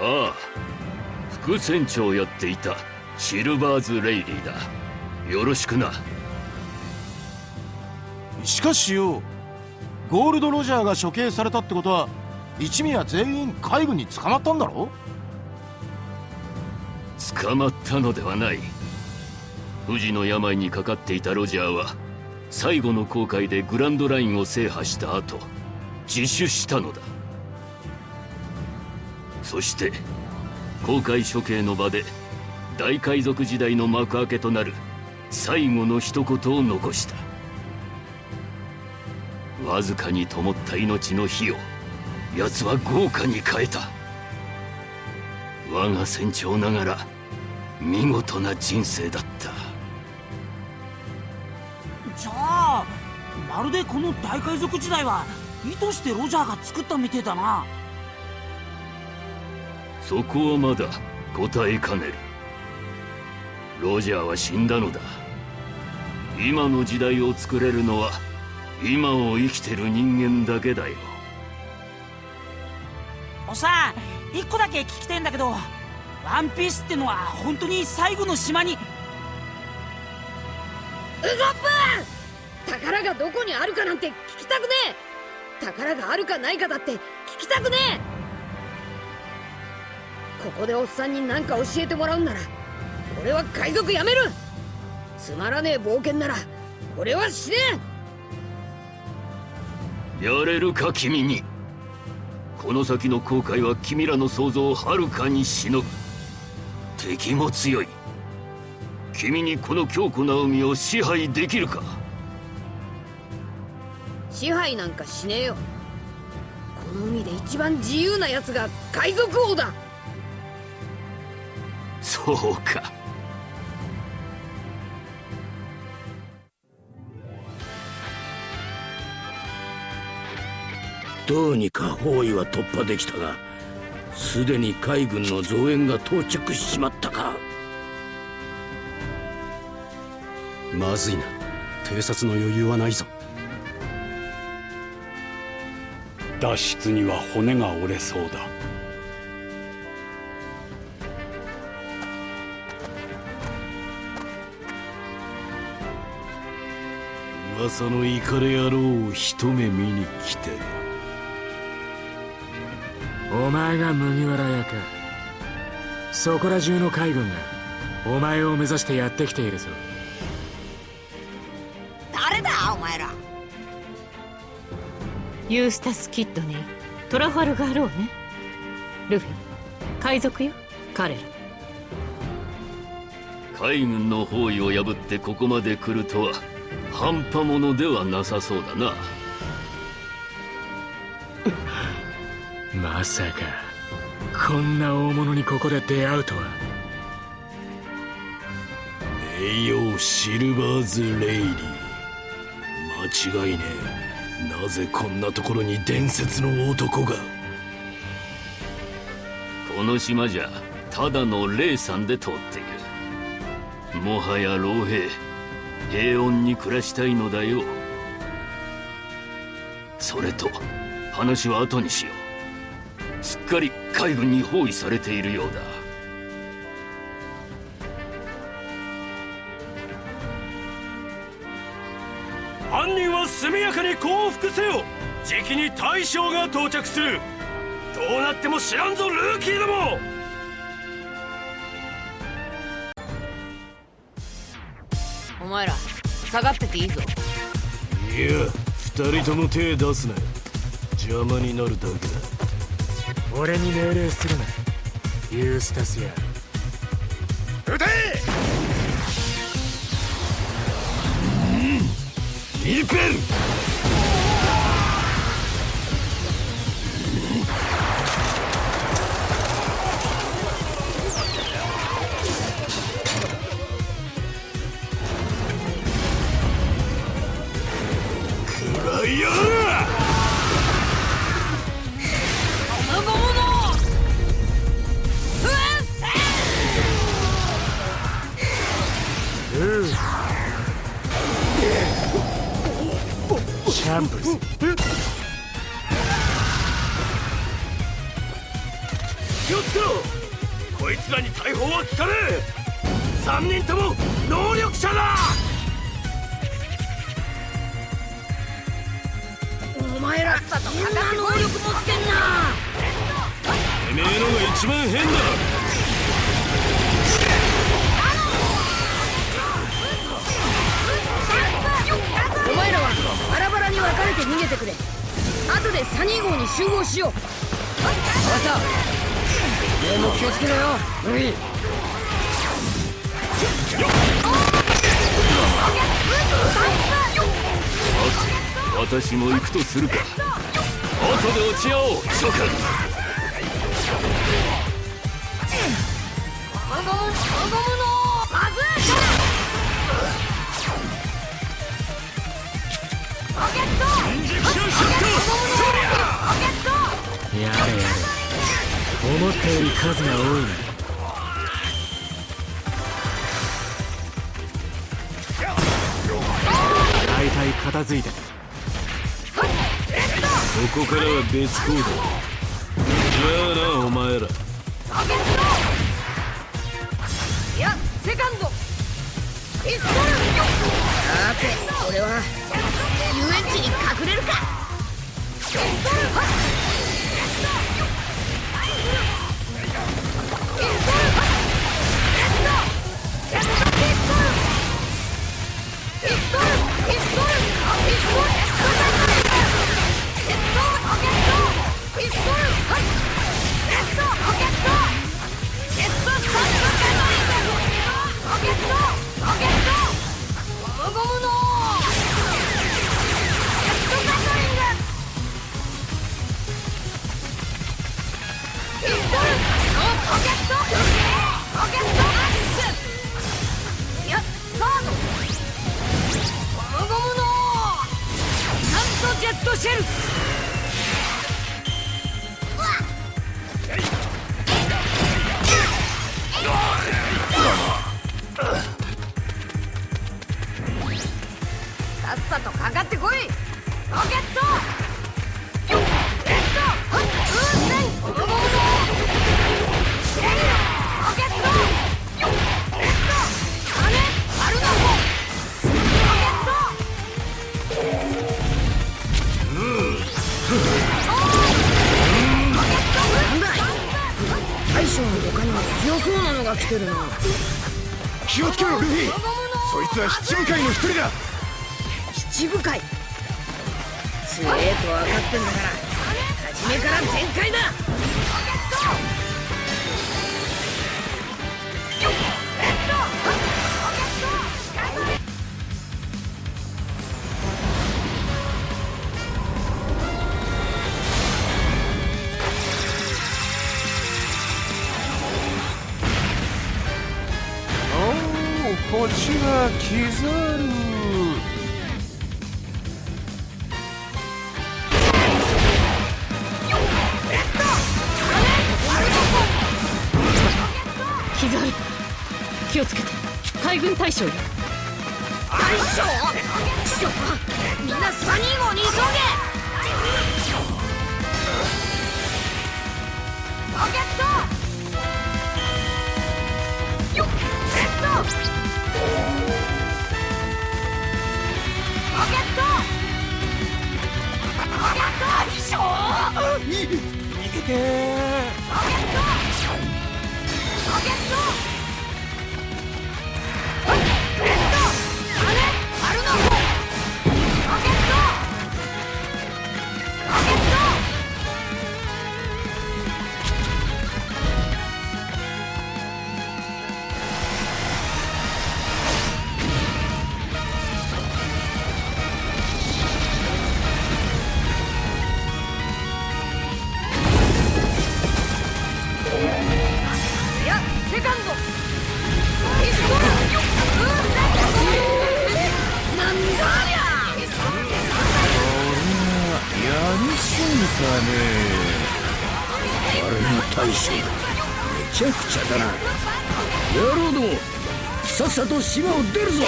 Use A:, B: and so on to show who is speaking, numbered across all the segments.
A: ああ副船長をやっていたシルバーズ・レイリーだ。よろしくな。
B: しかしよゴールド・ロジャーが処刑されたってことは一味は全員海軍に捕まったんだろ？
A: 捕まったのではない。不治の病にかかっていたロジャーは最後の航海でグランドラインを制覇した後自首したのだ。そして航海処刑の場で大海賊時代の幕開けとなる最後の一言を残した。わずかに灯った命の火を奴は豪華に変えた。我が船長ながら見事な人生だった。
C: じゃあまるでこの大海賊時代は意図してロジャーが作ったみてえだな。
A: そこはまだ答えかねる。ロジャーは死んだのだ。今の時代を作れるのは今を生きてる人間だけだよ。
C: おさ一個だけ聞きてんだけどワンピースってのは本当に最後の島に。ウ
D: ソップ宝がどこにあるかなんて聞きたくねえ宝があるかないかだって聞きたくねえ。ここでおっさんに何か教えてもらうんなら俺は海賊やめる。つまらねえ冒険なら俺は死ね。
A: やれるか君に。この先の航海は君らの想像をはるかにしのぐ。敵も強い。君にこの強固な海を支配できるか。
D: 支配なんかしねえよ。この海で一番自由な奴が海賊王だ。
A: そうか。
E: どうにか包囲は突破できたがすでに海軍の増援が到着しちまったか。
F: まずいな。偵察の余裕はないぞ
G: 脱出には骨が折れそうだ。
A: 噂のイカレ野郎を一目見に来て
H: お前が麦わら屋かそこら中の海軍がお前を目指してやってきているぞ。
I: ユースタス・キッドにトラファルガーローね。ルフィ海賊よ。彼ら。
A: 海軍の包囲を破ってここまで来るとは半端ものではなさそうだな。
H: まさかこんな大物にここで出会うとは。
A: 名誉シルバーズ・レイリー。間違いねえなぜこんなところに伝説の男が？この島じゃただの霊さんで通っているもはや老兵平穏に暮らしたいのだよ。それと話は後にしよう。すっかり海軍に包囲されているようだ。
J: は速やかに降伏せよ。じきに大将が到着する。どうなっても知らんぞルーキーども。
D: お前ら下がってていいぞ。
A: いや二人とも手出すな邪魔になるだけだ。
H: 俺に命令するな。ユースタスや。
J: 撃て！
A: リペル
J: 気をつけろ。こいつらに大砲は効かねえ。3人とも能力者だ。
D: お前らさとみんな能力持ってんな。
J: てめえのが一番変だ。
D: でサニー号に集合しよう。分た。も気をつけろよ。ルイ
A: 私も行くとするか。後で落ち合おう諸君。
D: ムムの
H: やれやれ思ったより数が多いな大体片付いた
A: ここからは別行動じゃあなお前ら
D: やセカンドさて俺は。っちに隠れるか。はい
B: 七部会の一人だ。
D: 七部会。強えと分かってんだから初めから全開だ。
B: ちがキザル
I: 気をつけて。海軍大将よ
D: 大将師匠みんなサニー号に急げロケットよっ。レッド
B: 逃げて
D: ロケットロケット
B: すぎたね
E: あれが大将めちゃくちゃだな。野郎どもさっさと島を出るぞ。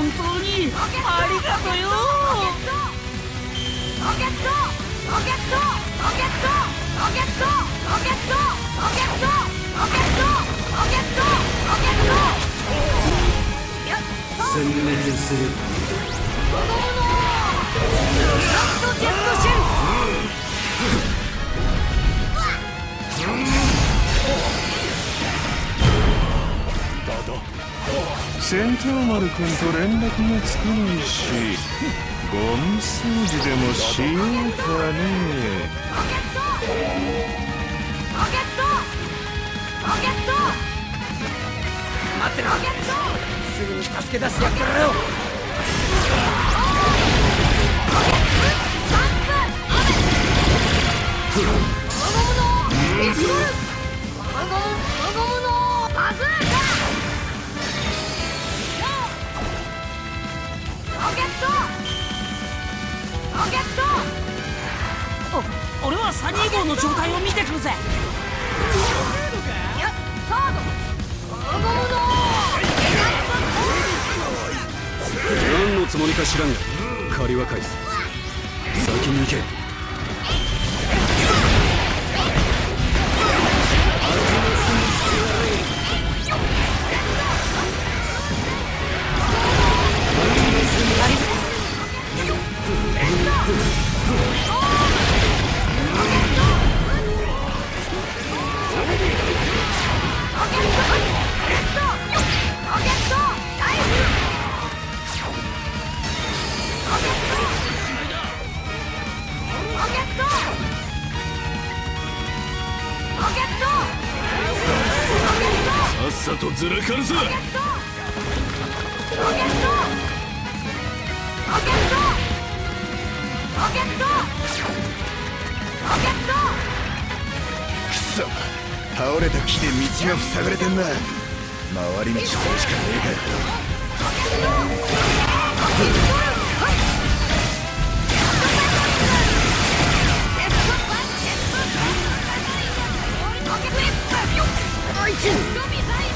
C: ありがとよ。
D: ロケットロケットロケットロケットロケットロケットロケットロケットロケットやっ
F: 殲滅する。
D: 子供のラストジェットシェル
K: 戦闘丸くんと連絡がつかないしゴミ掃除でもしようかね。
D: ロケットロケット
E: 待ってろ。すぐに助け出してやってやるよ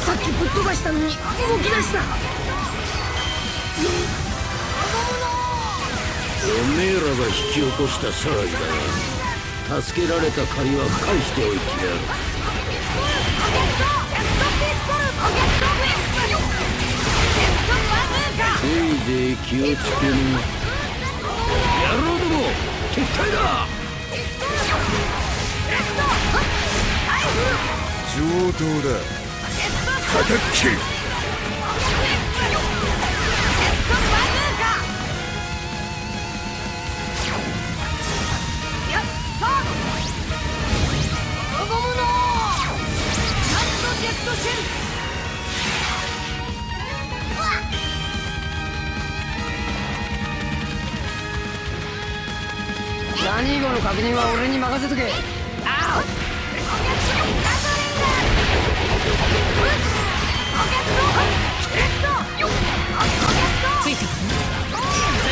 A: さっ
D: きぶっ飛ばしたのに動き出した。
E: おめえらが引き起こした騒ぎだが助けられた借りは返しておいてやる。せいぜい気をつけな野郎ども撤退だ。
K: 上等だ叩き
D: ジェットシェルサニー号の確認は俺に任せとけ。あ
I: ついてる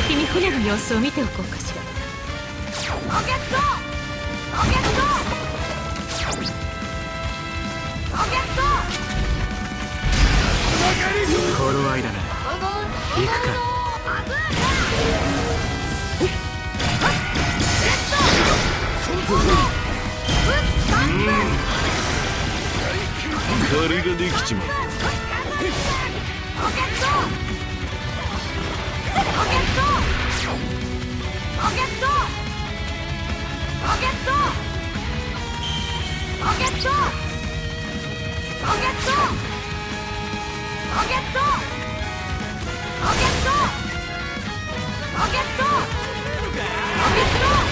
I: 先に船の様子を見ておこうかしら
D: ロケットロケットロケット
H: 頃合いだな。行くか
A: 借りができちまう
D: ロケットロケットロケットロケットロケットロケットロケットロケットロケットロケット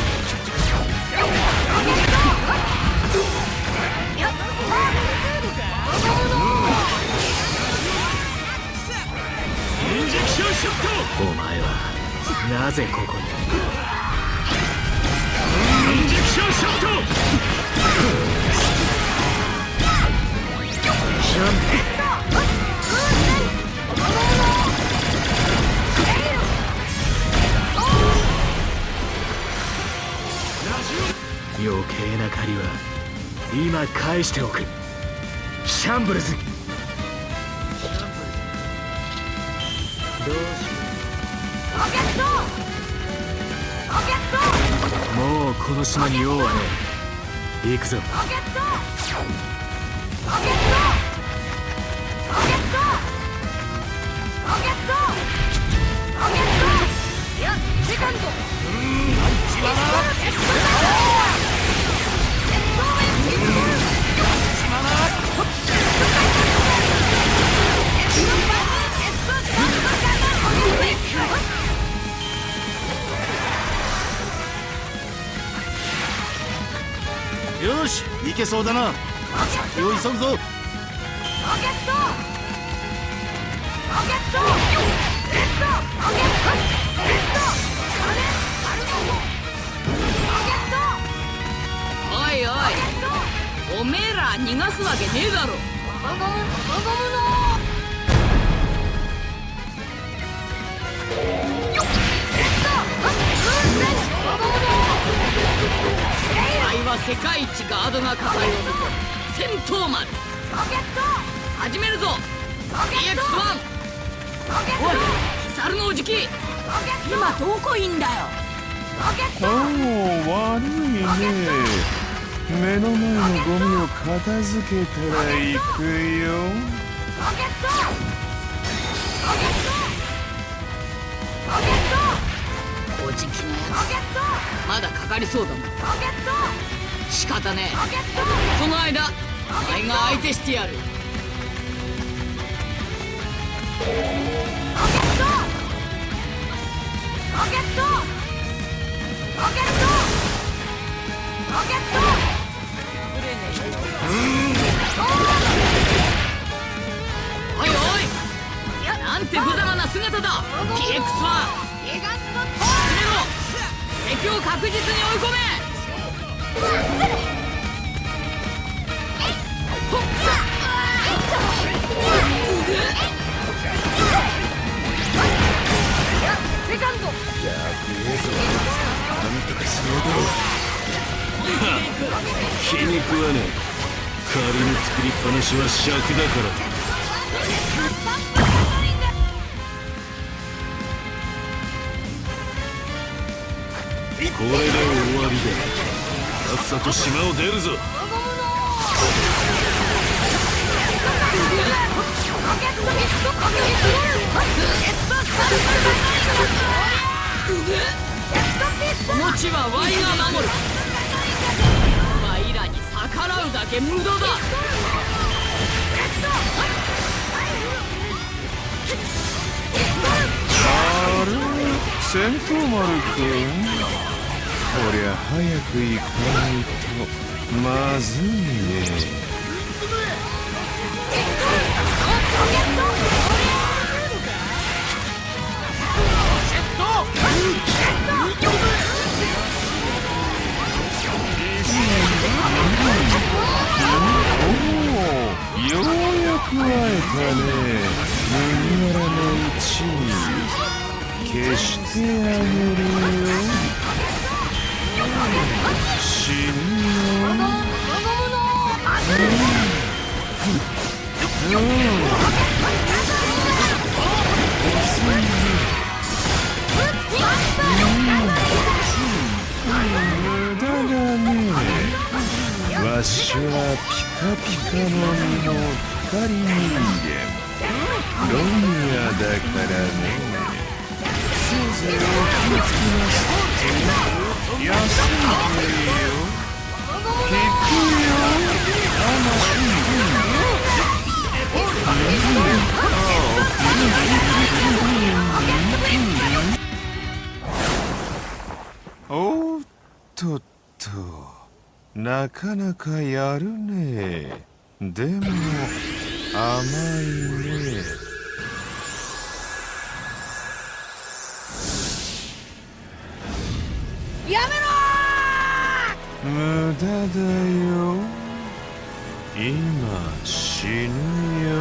H: ぜここに。
A: トインジェクションショット
H: 余計な借りは今返しておくシャンブルズもうこの島に用はねえ行くぞ。
L: いやセカンド
B: よし行けそうだな。先を急ぐぞ。
L: おいおいおめえら逃がすわけねえだろ。あのおじき今どこいんだよ。
K: おお悪いね。目の前のゴミを片付けたら行くよ。
L: おじきのやつ。まだかかりそうだもん。仕方ねえ。その間お前が相手してやるロケットロケットロケットおいおいなんて無様な姿だ PX はでも敵を確実に追い込め
J: 作りっぱなしは尺だから。これで終わりだ。さっさと島を出るぞ。
L: この地はワイが守る。ワイらに逆らうだけ無駄だ。
K: 戦闘丸くんこりゃ早く行かないとまずいねおおようやく会えたね。麦わらの一味消してあげるよ死ぬ。よ無駄だねわしはピカピカの実の光人間。ロミアだからね。せいぜいお気をつけなさい休んでよ聞くよおっとっとなかなかやるね。でも甘いね。無駄だよ。今死ぬよ。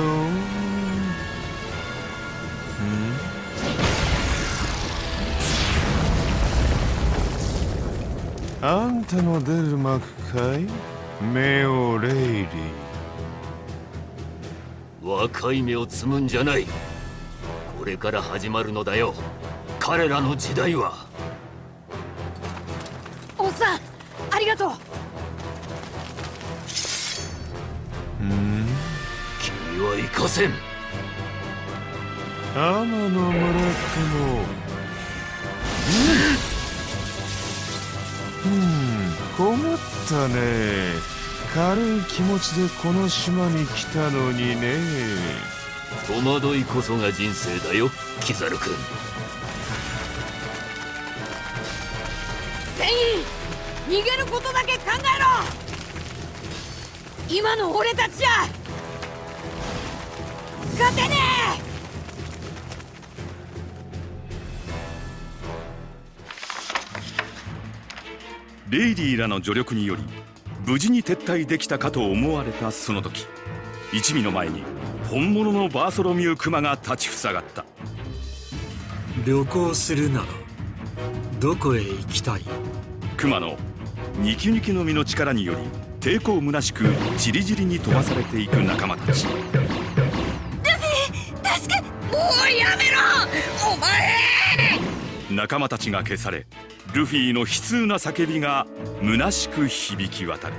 K: ん？あんたの出る幕かい？メオレイリー。
J: 若い芽を摘むんじゃない。これから始まるのだよ。
A: 彼らの時代は。
D: おっさんありがとう。
K: うん。
A: 君は行かせん。
K: 天の村雲うん。困ったね。軽い気持ちでこの島に来たのにね。
A: 戸惑いこそが人生だよキザル君。
D: 全員逃げることだけ考えろ！今の俺たちじゃ！勝てね
M: レイディらの助力により無事に撤退できたかと思われたその時一味の前に本物のバーソロミュークマが立ちふさがった。
H: 旅行するならどこへ行きたい？
M: クマのニキニキの実の力により抵抗虚しくチリジリに飛ばされていく仲間たち。
D: ルフィ助けもうやめろ！お前！
M: 仲間たちが消されルフィの悲痛な叫びが虚しく響き渡る。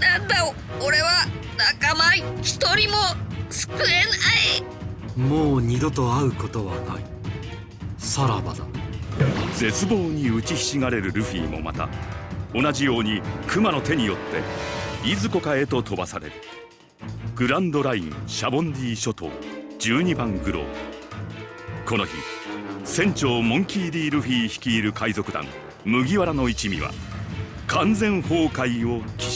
D: なんだ俺は仲間一人も救えない。
H: もう二度と会うことはないさらばだ。
M: 絶望に打ちひしがれるルフィもまた同じようにクマの手によっていずこかへと飛ばされる。グランドラインシャボンディ諸島12番グロー。この日船長モンキー・ディ・ルフィ率いる海賊団麦わらの一味は完全崩壊を喫